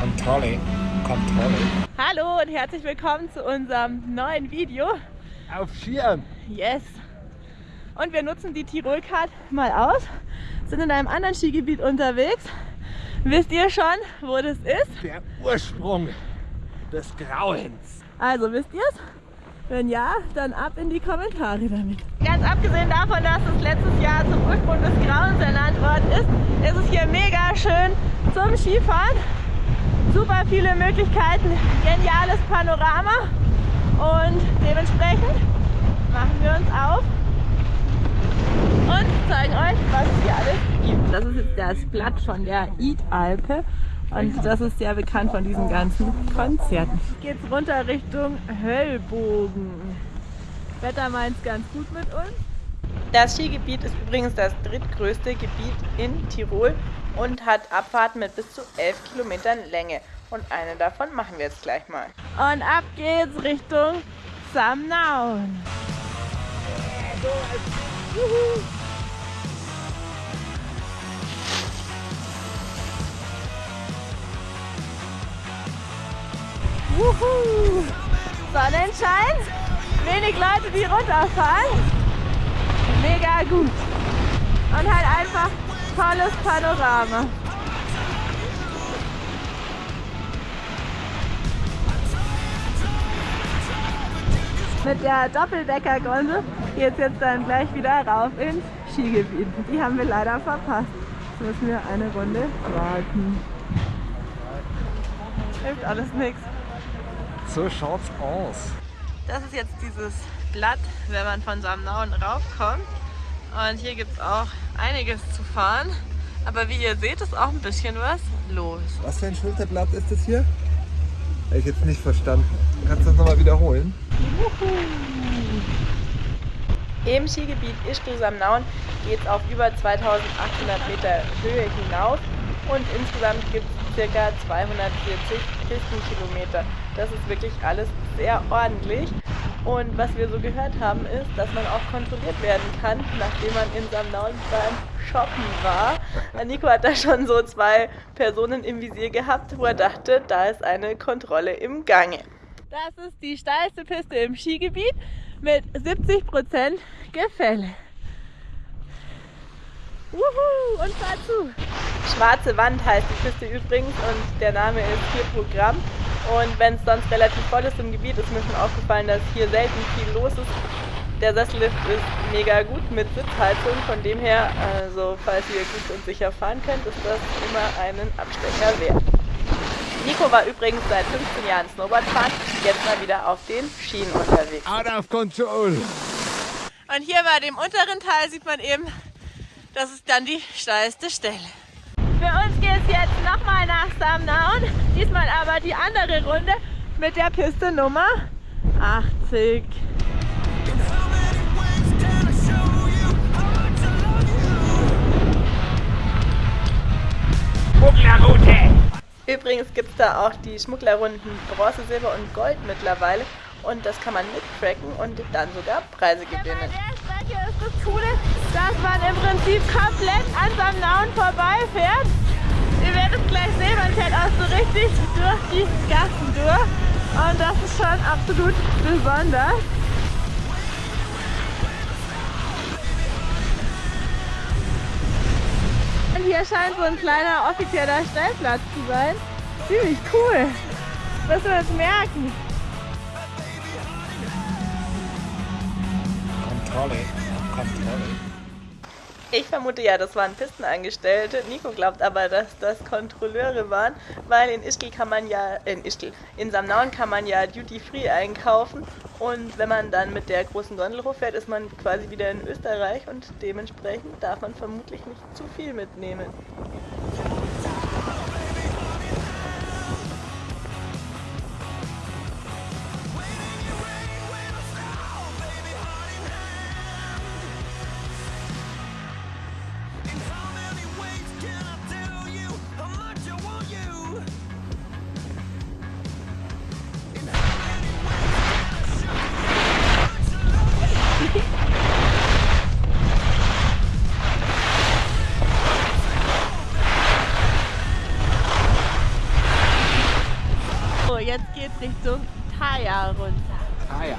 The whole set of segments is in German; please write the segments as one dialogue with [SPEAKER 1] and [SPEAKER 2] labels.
[SPEAKER 1] Kontrolle, Kontrolle.
[SPEAKER 2] Hallo und herzlich willkommen zu unserem neuen Video.
[SPEAKER 1] Auf Skiern.
[SPEAKER 2] Yes. Und wir nutzen die Tirol-Card mal aus, sind in einem anderen Skigebiet unterwegs. Wisst ihr schon, wo das ist?
[SPEAKER 1] Der Ursprung des Grauens.
[SPEAKER 2] Also wisst ihr es? Wenn ja, dann ab in die Kommentare damit. Ganz abgesehen davon, dass es letztes Jahr zum Ursprung des Grauens ernannt worden ist, ist es hier mega schön zum Skifahren. Super viele Möglichkeiten, geniales Panorama und dementsprechend machen wir uns auf und zeigen euch, was es hier alles gibt. Das ist jetzt das Blatt von der Id-Alpe und das ist sehr bekannt von diesen ganzen Konzerten. Jetzt geht's runter Richtung Höllbogen. Wetter meint es ganz gut mit uns. Das Skigebiet ist übrigens das drittgrößte Gebiet in Tirol und hat Abfahrten mit bis zu 11 Kilometern Länge. Und eine davon machen wir jetzt gleich mal. Und ab geht's Richtung Samnaun. Wuhu. Sonnenschein, wenig Leute, die runterfahren. Mega gut. Und halt einfach tolles Panorama. Mit der Doppeldeckergondel geht es jetzt dann gleich wieder rauf ins Skigebiet. Die haben wir leider verpasst. Jetzt müssen wir eine Runde warten. Hilft alles nichts.
[SPEAKER 1] So schaut's aus.
[SPEAKER 2] Das ist jetzt dieses Blatt, wenn man von Samnauen raufkommt. Und hier gibt es auch einiges zu fahren. Aber wie ihr seht, ist auch ein bisschen was los.
[SPEAKER 1] Was für ein Schulterblatt ist das hier? Habe ich jetzt nicht verstanden. Kannst du das nochmal wiederholen?
[SPEAKER 2] Im Skigebiet Ischgl-Samnaun geht es auf über 2800 Meter Höhe hinauf und insgesamt gibt es ca. 240 Pistenkilometer. Das ist wirklich alles sehr ordentlich. Und was wir so gehört haben, ist, dass man auch kontrolliert werden kann, nachdem man in Samnaun beim Shoppen war. Nico hat da schon so zwei Personen im Visier gehabt, wo er dachte, da ist eine Kontrolle im Gange. Das ist die steilste Piste im Skigebiet mit 70% Gefälle. Wuhu, und fahr zu! Schwarze Wand heißt die Piste übrigens und der Name ist hier Programm. Und wenn es sonst relativ voll ist im Gebiet, ist mir schon aufgefallen, dass hier selten viel los ist. Der Sessellift ist mega gut mit Sitzheizung, von dem her, also falls ihr gut und sicher fahren könnt, ist das immer einen Abstecher wert. Nico war übrigens seit 15 Jahren Snowboard fahren, jetzt mal wieder auf den Schienen unterwegs.
[SPEAKER 1] Out of control!
[SPEAKER 2] Und hier bei dem unteren Teil sieht man eben, das ist dann die steilste Stelle. Für uns geht es jetzt nochmal nach Samnaun, diesmal aber die andere Runde mit der Piste Nummer 80.
[SPEAKER 1] Schmugglerroute!
[SPEAKER 2] Übrigens gibt es da auch die Schmugglerrunden Bronze, Silber und Gold mittlerweile und das kann man mittracken und dann sogar Preise gewinnen. Das Coole, dass man im Prinzip komplett an Samnaun vorbeifährt. Ihr werdet gleich sehen, man fährt auch so richtig durch die Gassen durch und das ist schon absolut besonders. Und hier scheint so ein kleiner offizieller Stellplatz zu sein. Ziemlich cool. Müssen wir uns merken.
[SPEAKER 1] Kontrolle, Kontrolle.
[SPEAKER 2] Ich vermute ja, das waren Pistenangestellte. Nico glaubt aber, dass das Kontrolleure waren, weil in Ischgl kann man ja, in Ischgl, in Samnaun kann man ja Duty Free einkaufen und wenn man dann mit der großen Gondel hochfährt, ist man quasi wieder in Österreich und dementsprechend darf man vermutlich nicht zu viel mitnehmen.
[SPEAKER 3] Richtung Thaya runter.
[SPEAKER 1] Ja.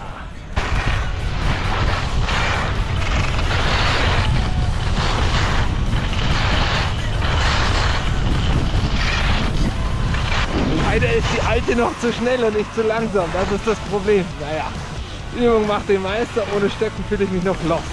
[SPEAKER 1] Leider ist die alte noch zu schnell und ich zu langsam. Das ist das Problem. Naja, Übung macht den Meister. Ohne Stöcken fühle ich mich noch lost.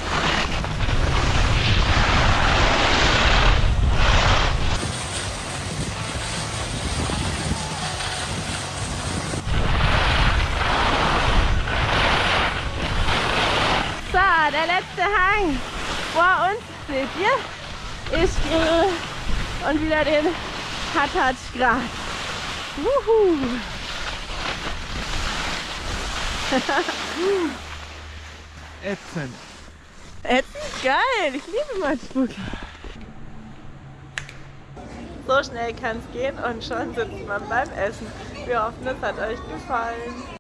[SPEAKER 3] So, der letzte Hang vor uns, seht ihr, ist äh, und wieder den Hattat Grad. Wuhu.
[SPEAKER 1] Ätzend.
[SPEAKER 3] Ätzend geil, ich liebe Matschburg. So schnell kann es gehen und schon sitzt man beim Essen. Wir hoffen, es hat euch gefallen.